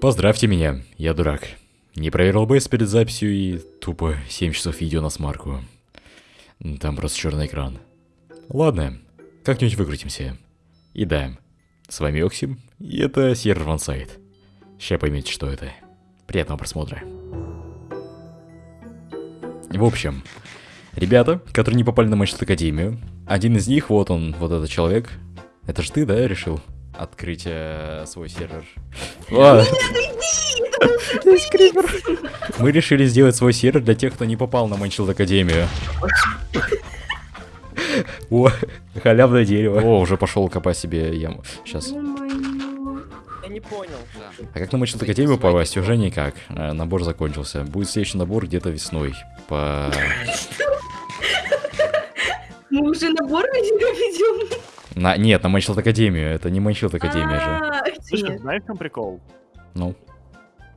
Поздравьте меня, я дурак. Не проверил бейс перед записью и тупо 7 часов видео на смарку. Там просто черный экран. Ладно, как-нибудь выкрутимся. И да, с вами Оксим, и это сервер вансайт. Сейчас поймете, что это. Приятного просмотра. В общем, ребята, которые не попали на Манчестер Академию, один из них, вот он, вот этот человек. Это же ты, да, решил открыть э, свой сервер? Мы решили сделать свой сервер для тех, кто не попал на Манчилд Академию. О, халявное дерево. О, уже пошел копать себе яму. Сейчас. Я не понял. А как на Манчилд Академию попасть? Уже никак. Э, Набор закончился. Будет следующий набор где-то весной. По... Мы уже набор ведем? На... Нет, на Манчилд Академию. Это не Манчилд Академия же. А, Слушай, нет. знаешь, в чем прикол? Ну.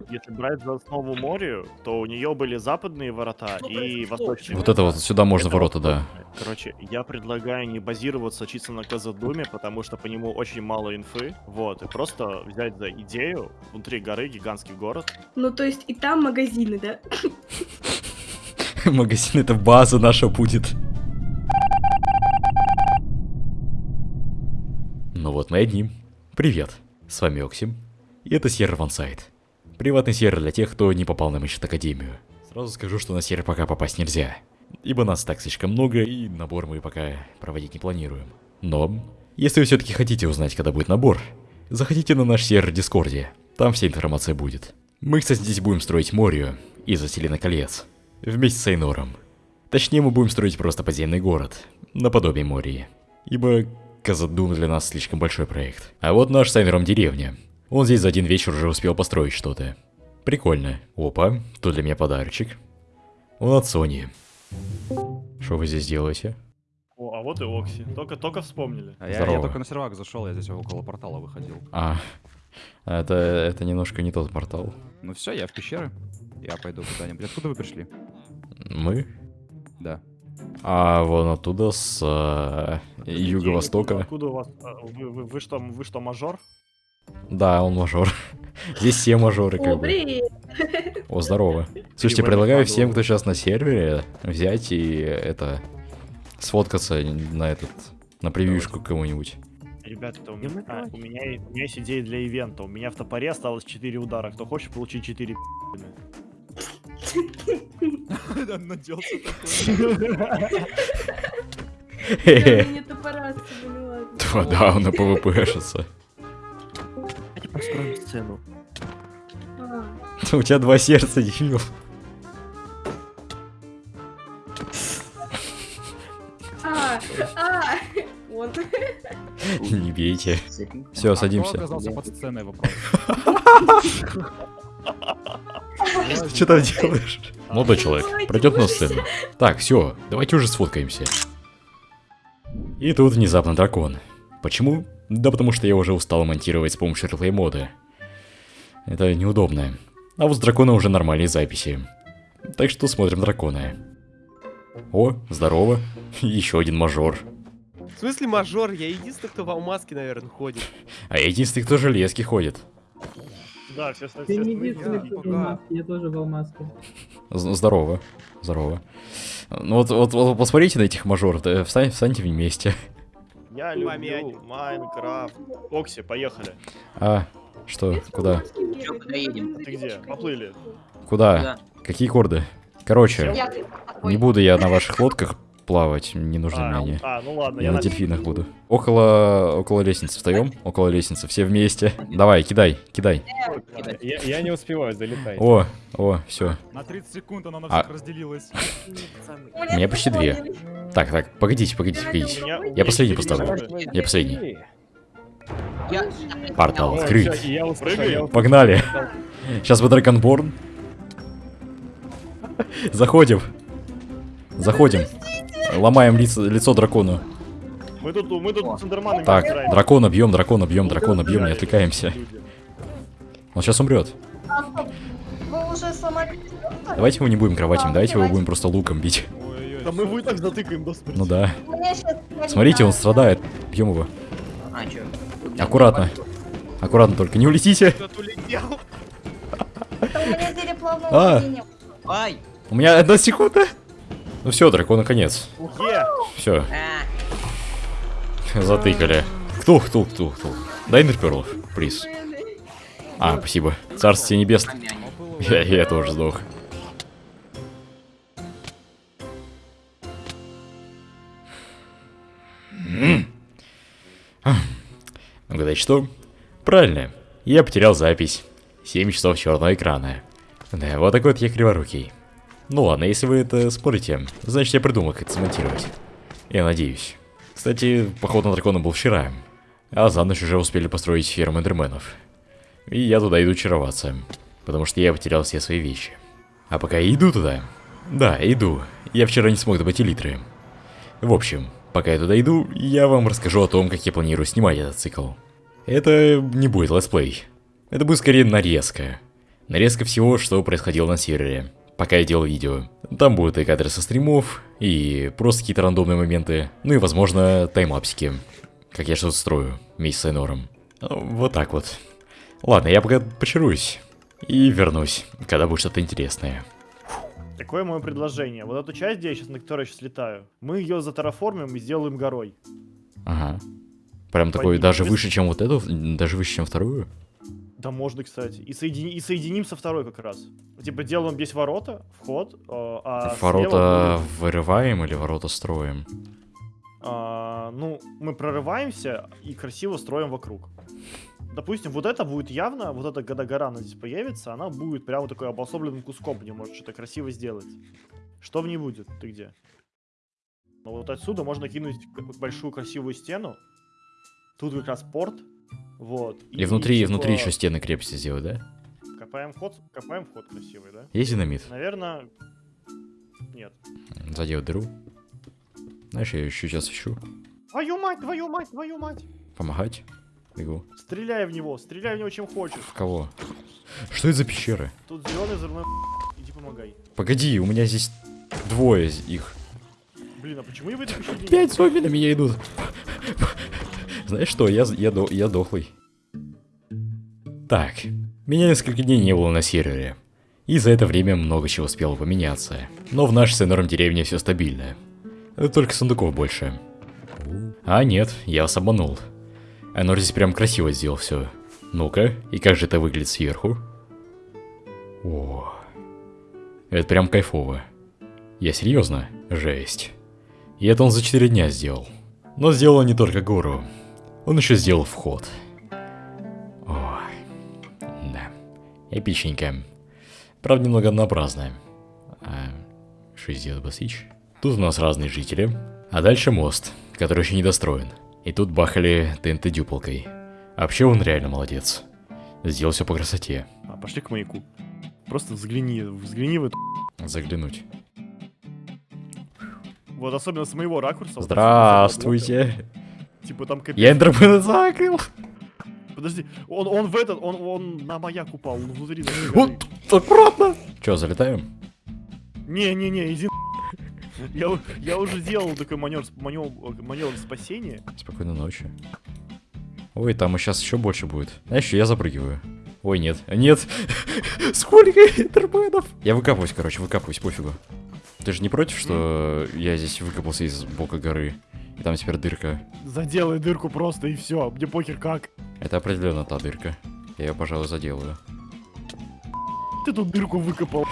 Если брать за основу морю, то у нее были западные ворота и восточные. Вот это вот сюда можно Это ворота, да. Короче, я предлагаю не базироваться чисто на Казадуме, потому что по нему очень мало инфы. Вот, и просто взять за идею внутри горы гигантский город. Ну, то есть и там магазины, да? Магазин это база наша будет. Ну вот мы одни. Привет, с вами Оксим. И это сервер вансайт. Приватный сервер для тех, кто не попал на Мечет Академию. Сразу скажу, что на сервер пока попасть нельзя. Ибо нас так слишком много, и набор мы пока проводить не планируем. Но, если вы все-таки хотите узнать, когда будет набор, заходите на наш сервер в Дискорде. Там вся информация будет. Мы, кстати, здесь будем строить Морию из Заселена колец. Вместе с Эйнором. Точнее, мы будем строить просто подземный город, наподобие Мории. Ибо Казадум для нас слишком большой проект. А вот наш с Эйнором деревня. Он здесь за один вечер уже успел построить что-то. Прикольно. Опа, тут для меня подарочек. Он от Сони. Что вы здесь делаете? О, а вот и Окси. Только, только вспомнили. А я, Здорово. я только на сервак зашел, я здесь около портала выходил. А, это, это немножко не тот портал. Ну все, я в пещеры. Я пойду куда-нибудь. Откуда вы пришли? Мы? Да. А вон оттуда, с а, юго-востока. Откуда у вас? а, Вы, вы- вы что, вы что, мажор? Да, он мажор. Здесь все мажоры, О, как бы. привет! О, здорово. Слушайте, предлагаю всем, кто сейчас на сервере, взять и это сфоткаться на этот на превьюшку кому-нибудь. Ребята, у меня, а, у, меня, есть- у меня есть идея для ивента. У меня в топоре осталось 4 удара. Кто хочет получить 4 Наделся Хе-хе. Мне топора. Два дауна ПВПшится. Давайте построим сцену. А, У тебя два сердца, дебил. А, а, он. Не бейте. Все, садимся. оказался под сценой вопрос? Ты что там делаешь? Молодой человек, пройдет на сцену. Так, все, давайте уже сфоткаемся. И тут внезапно дракон. Почему? Да потому что я уже устал монтировать с помощью реплей мода. Это неудобно. А вот с дракона уже нормальные записи. Так что смотрим дракона. О, здорово. Еще один мажор. В смысле мажор? Я единственный, кто в алмазке, наверное, ходит. А я единственный, кто железки ходит. Да, все, все, Ты не единственный, кто в алмазке, я тоже в алмазке. З- Здорово. Здорово. Ну вот, вот, вот посмотрите на этих мажоров, да, встань, встаньте вместе. Я люблю Майнкрафт. Окси, поехали. А, что, куда? Чё, куда едем? Ты где? Поплыли. Куда? Какие корды? Короче, не буду я на ваших лодках плавать, не нужны А, мне они. а, ну ладно, Я я на на дельфинах буду. Около, около лестницы встаем, около лестницы, все вместе. Давай, кидай, кидай. Я, я не успеваю, залетай. О, о, все. На 30 секунд она на А. всех разделилась. У меня почти две. Так, так, погодите, погодите, погодите. Я последний поставлю. Я последний. Я... Портал открыт. Я услышал, Прыгай. я услышал. Погнали. Сейчас вы Драгонборн. Заходим. Заходим. Ломаем лицо, лицо дракону. Мы тут, мы тут цендерманами Так, дракона бьем, дракона бьем, дракона бьем, не отвлекаемся. Он сейчас умрет. Вы уже сломали... Давайте его не будем кроватим, давайте его будем просто луком бить. Ой-ой-ой. Да мы его и так затыкаем до смерти. Ну да. У меня щас- Смотрите, он страдает. Бьем его. А? Аккуратно. Аккуратно только, не улетите. А. У меня одна секунда. Ну все, дракон конец. Е! Все, затыкали. Кто, кто, кто, кто? Дай Нерперл, приз. А, спасибо. Царствие небесное. помянем. Я, я тоже сдох. М. Ах. Угадайте что? Правильно. Я потерял запись. 7 часов черного экрана. Да, вот такой вот я криворукий. Ну ладно, если вы это спорите, значит я придумал, как это смонтировать. Я надеюсь. Кстати, поход на дракона был вчера. А за ночь уже успели построить ферму эндерменов. И я туда иду чароваться. Потому что я потерял все свои вещи. А пока я иду туда... Да, иду. Я вчера не смог добыть элитры. В общем, пока я туда иду, я вам расскажу о том, как я планирую снимать этот цикл. Это не будет летсплей. Это будет скорее нарезка. Нарезка всего, что происходило на сервере, пока я делал видео. Там будут и кадры со стримов, и просто какие-то рандомные моменты, ну и, возможно, таймлапсики. Как я что-то строю вместе с Айнором. Ну, Вот так вот. Ладно, я пока почаруюсь. И вернусь, когда будет что-то интересное. Такое мое предложение. Вот эту часть, где я сейчас, на которой я сейчас летаю, мы ее затараформим и сделаем горой. Ага. Прям такой, Пойди, даже выше, чем вот эту, даже выше, чем вторую? Да можно, кстати. И, соедини- и соединим со второй как раз. Типа делаем здесь ворота, вход, э, а ворота слева вырываем или ворота строим? а, ну, мы прорываемся и красиво строим вокруг. Допустим, вот это будет явно, вот эта гора она здесь появится, она будет прямо такой обособленным куском, где может что-то красиво сделать. Что в ней будет? Ты где? Ну вот отсюда можно кинуть большую красивую стену. Тут как раз порт. Вот. И внутри, и типа, внутри еще стены крепости сделать, да? Копаем вход, копаем вход красивый, да? Есть динамит? Наверное, нет. Заделать дыру. Знаешь, я еще сейчас ищу. Твою мать, твою мать, твою мать! Помогать? Бегу. Стреляй в него, стреляй в него чем хочешь. В кого? Что это за пещеры? Тут зеленый взрывной иди помогай. Погоди, у меня здесь двое из их. Блин, а почему я в этой пещере Пять зомби на меня идут. Знаешь что, я, я, до- я дохлый. Так, меня несколько дней не было на сервере. И за это время много чего успело поменяться. Но в нашей с Энором деревне все стабильно. Только сундуков больше. А нет, я вас обманул. Энор здесь прям красиво сделал все. Ну-ка, и как же это выглядит сверху? О, это прям кайфово. Я серьезно? Жесть. И это он за 4 дня сделал. Но сделал не только гору. Он еще сделал вход. Ой. Да. Эпичненько. Правда, немного однообразно. А, что здесь Басич? Тут у нас разные жители. А дальше мост, который еще не достроен. И тут бахали ТНТ дюпалкой. Вообще он реально молодец. Сделал все по красоте. А, пошли к маяку. Просто взгляни, взгляни в эту... Заглянуть. Вот особенно с моего ракурса. вот Здравствуйте. блока. Типа там капец. Я Эндермена закрыл. Подожди, он, он в этот, он, он на маяк упал, он внутри. Вот, аккуратно. Че, залетаем? Не-не-не, иди я, я уже делал такой маневр, маневр, маневр спасения. Спокойной ночи. Ой, там сейчас еще больше будет. Знаешь, я запрыгиваю. Ой, нет. Нет! Сколько интерменов? Я выкапываюсь, короче, выкапываюсь, пофигу. Ты же не против, что я здесь выкопался из бока горы? И там теперь дырка. Заделай дырку просто и все, мне похер как. Это определенно та дырка. Я ее, пожалуй, заделаю. Ты тут дырку выкопал.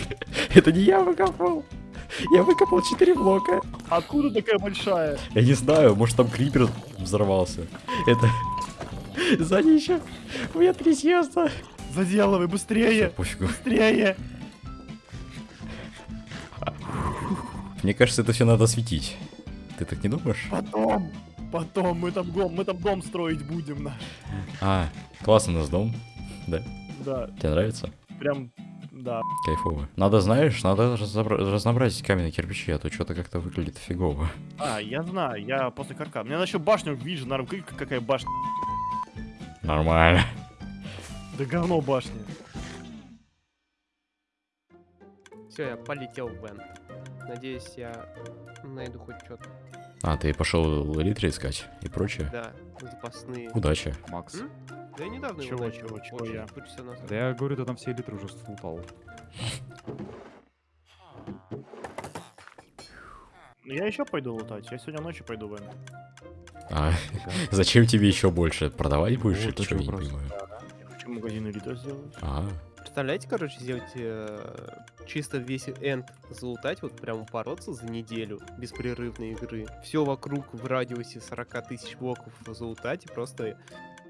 Это не я выкопал! Я выкопал 4 блока. Откуда такая большая? Я не знаю, может там крипер взорвался. Это... Сзади еще. У меня трясется. Заделывай, быстрее, Пофигу. быстрее. Мне кажется, это все надо осветить. Ты так не думаешь? Потом, потом мы там дом, мы там дом строить будем наш. А, классный у нас дом. Да. Да, Тебе нравится? прям, да. Кайфово. Надо, знаешь, надо разнообразить каменные кирпичи, а то что-то как-то выглядит фигово. А, я знаю, я после карка. Мне надо еще башню видишь, наверное, прикинь, какая башня. Нормально. Да говно башня. Все, я полетел в Бен. Надеюсь, я найду хоть что-то. А, ты пошел элитри искать и прочее? Да, запасные. Удачи. Макс, М? Да я недавно его Чего, начал. чего, чего очень я? назад. Да я говорю, ты там все элитры уже слутал. Ну, Я еще пойду лутать. Я сегодня ночью пойду в. А, зачем тебе еще больше? Продавать будешь? Вот я не понимаю. Я хочу магазин элита сделать. А, Представляете, короче, сделать э, чисто весь энд залутать, вот прям упороться за неделю беспрерывной игры. Все вокруг в радиусе 40 тысяч блоков залутать и просто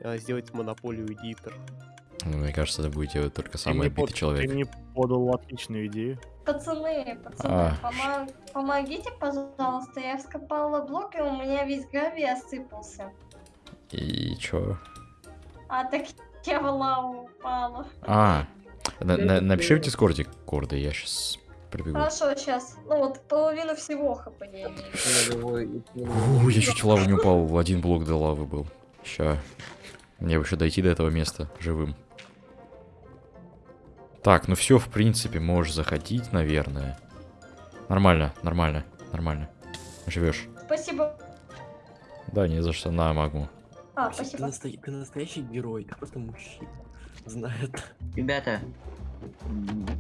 э, сделать монополию элитр. ну, мне кажется, это будет делать только самый мне отбитый под- человек. Ты мне подал отличную идею. Пацаны, пацаны, А. помо- помогите, пожалуйста. Я вскопала блок, и у меня весь гравий осыпался. И чё? А так я лаву упала. А, на- на- напиши в дискорде корды, я сейчас прибегу. Хорошо, сейчас. Ну вот половину всего хп я чуть в лаву не упал, один блок до лавы был. Ща. Мне бы еще дойти до этого места живым. Так, ну все, в принципе, можешь заходить, наверное. Нормально, нормально, нормально. Живешь. Спасибо. Да, не за что, на магму. А, спасибо. ты настоящий герой, ты просто мужчина. Знает. Ребята,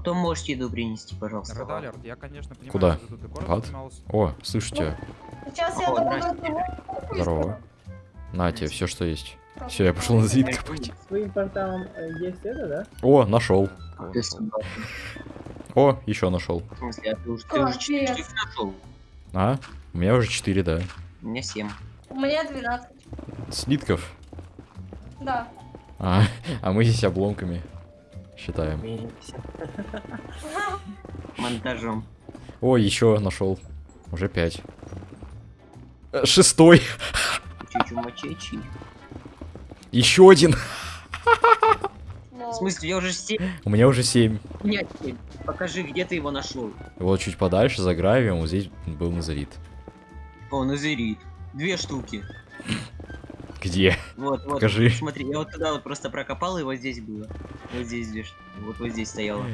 кто может еду принести, пожалуйста? Alert, я, конечно, понимаю, Куда? что тут город. О, слышу тебя. Сейчас я О. Здорово. На тебе, все, что есть. Все, я пошел на зрит копать. Своим порталом э, есть это, да? О, нашел. О, еще нашел. В смысле, а ты уже, ты А, уже четыре привет. штуки нашел? А? У меня уже 4, да. У меня семь. У меня 12. Слитков. Да. А, а мы здесь обломками считаем. Монтажом. О, еще нашел. Уже 5. Шестой. Чучу мачечи. Еще один. В смысле, я уже семь. У меня уже 7. У меня семь. Покажи, где ты его нашел. Вот чуть подальше, за гравием, вот здесь был Назарит. О, назерит. Две штуки. Где? Вот, вот. Покажи. Смотри, я вот туда вот просто прокопал, и вот здесь было. Вот здесь штуки. Вот вот здесь стояло.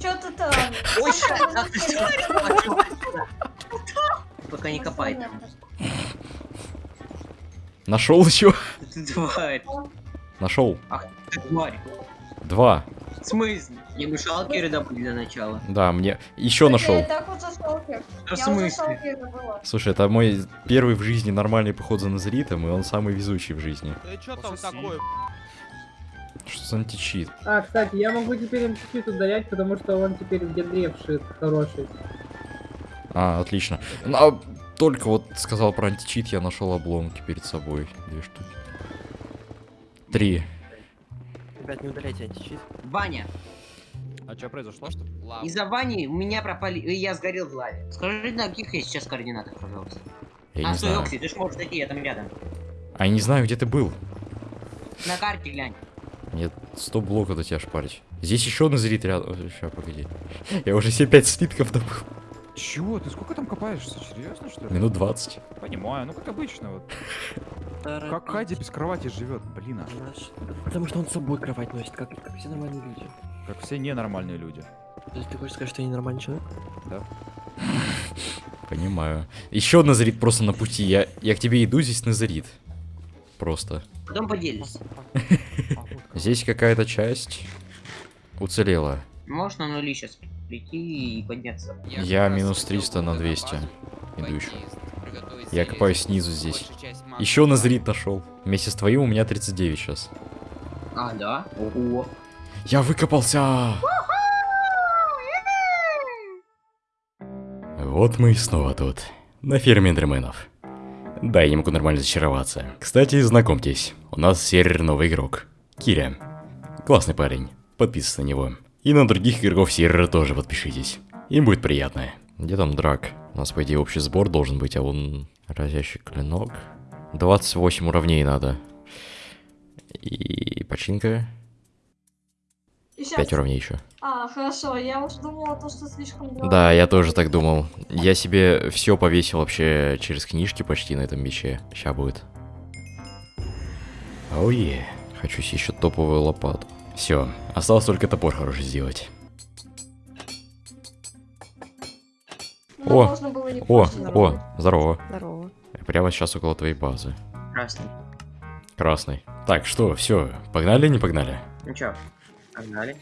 Чё ты там? Ой. Пока не копай там. Нашел еще? Ты тварь. Нашел. Ах ты тварь. Два. В смысле? Не мешалки добыть для начала. Да, мне еще Я нашел. и так уже шалкер. Что в Я смысле? Слушай, это мой первый в жизни нормальный поход за Назаритом, и он самый везучий в жизни. Да что там такое? Что за античит? А, кстати, я могу теперь чуть-чуть ударять, потому что он теперь вшит хороший. А, отлично. Ну, а только вот сказал про античит, я нашел обломки перед собой. Две штуки. Три. Ребят, не удаляйте античит. Ваня, А что произошло? из-за Вани у меня пропали... и Я сгорел в лаве. Скажи, на каких я сейчас координатах, пожалуйста. Я а, не стой, знаю. Окси, ты ж можешь зайти, я там рядом. А я не знаю, где ты был. На карте глянь. Мне 100 блоков до тебя шпарить. Здесь еще Назарит рядом. Сейчас, погоди. Я уже себе 5 слитков добыл. Чего? Ты сколько там копаешься? Серьезно, что ли? Минут 20. Понимаю, ну как обычно вот. Как Хади без кровати живет, блин, а. Наш- Потому что он с собой кровать носит, как, как все нормальные люди. Как все ненормальные люди. То есть ты хочешь сказать, что я ненормальный человек? Понимаю. Еще Назарит просто на пути. Я, я к тебе иду, здесь Назарит. Просто. Потом поделись. Здесь какая-то часть уцелела. Можешь на нули сейчас прийти и подняться. Я минус 300 на 200. Иду еще. Я копаю снизу здесь. Еще Назарит нашел. Вместе с твоим у меня 39 сейчас. А, да? Ого. Я выкопался! Вот мы и снова тут. На ферме эндерменов. Да, я не могу нормально зачароваться. Кстати, знакомьтесь, у нас сервер новый игрок. Киря. Классный парень. Подписывайтесь на него. И на других игроков сервера тоже подпишитесь. Им будет приятно. Где там драк? У нас, по идее, общий сбор должен быть, а он... Разящий клинок. 28 уровней надо. И починка. И щас- 5 уровней еще. А, хорошо, я уж думала, то, что слишком долго. Да, я тоже так думал. Я себе все повесил вообще через книжки почти на этом мече. Ща будет. Оуе. Хочу себе еще топовую лопату. Все, осталось только топор хороший сделать. О, можно было не О, о, здорово. Здорово. Я прямо сейчас около твоей базы. Красный. Красный. Так, что, все, погнали, не погнали? Ну чё, погнали.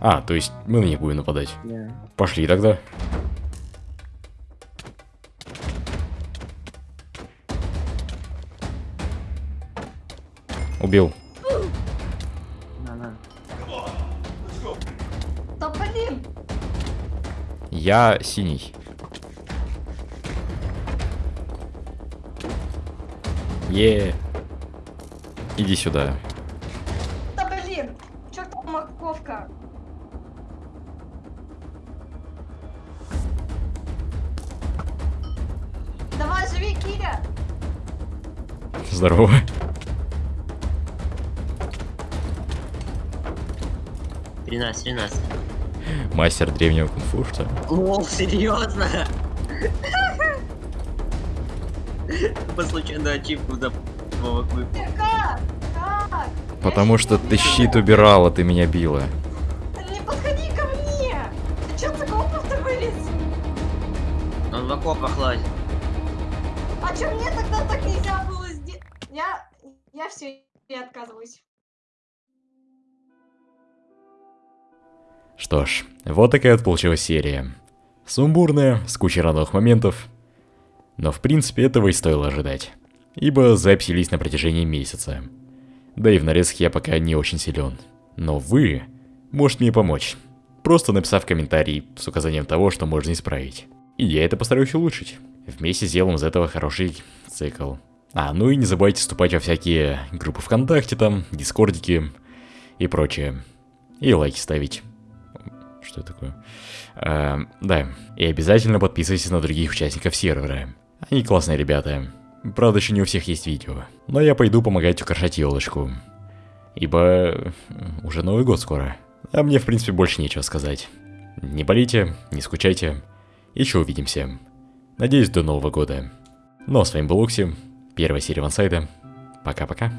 А, то есть мы на них будем нападать. Да. Пошли тогда. Убил. На-на. Да блин! Я синий. Е. Иди сюда. Да блин! Чёртова морковка! Давай, живи, Киря! Здорово. Тринадцать, тринадцать. Мастер древнего кунг-фу, что ли? Лол, серьезно? По случайно ачивку за Ты как? Как? Потому что ты щит убирала, ты меня била. Не подходи ко мне! Ты чё с окопов-то вылез? Он в окопах лазит. А чё мне тогда так нельзя было сделать? Я... Я все, я отказываюсь. Что ж, вот такая вот получилась серия. Сумбурная, с кучей рандомных моментов. Но в принципе этого и стоило ожидать. Ибо записи лись на протяжении месяца. Да и в нарезке я пока не очень силен. Но вы можете мне помочь, просто написав комментарий с указанием того, что можно исправить. И я это постараюсь улучшить. Вместе сделаем из этого хороший цикл. А, ну и не забывайте вступать во всякие группы ВКонтакте там, дискордики и прочее. И лайки ставить. Что такое? А, да, и обязательно подписывайтесь на других участников сервера. Они классные ребята. Правда, еще не у всех есть видео. Но я пойду помогать украшать елочку. Ибо уже Новый год скоро. А мне, в принципе, больше нечего сказать. Не болейте, не скучайте. Еще увидимся. Надеюсь, до Нового года. Ну а с вами был Окси, первая серия Вансайда. Пока-пока.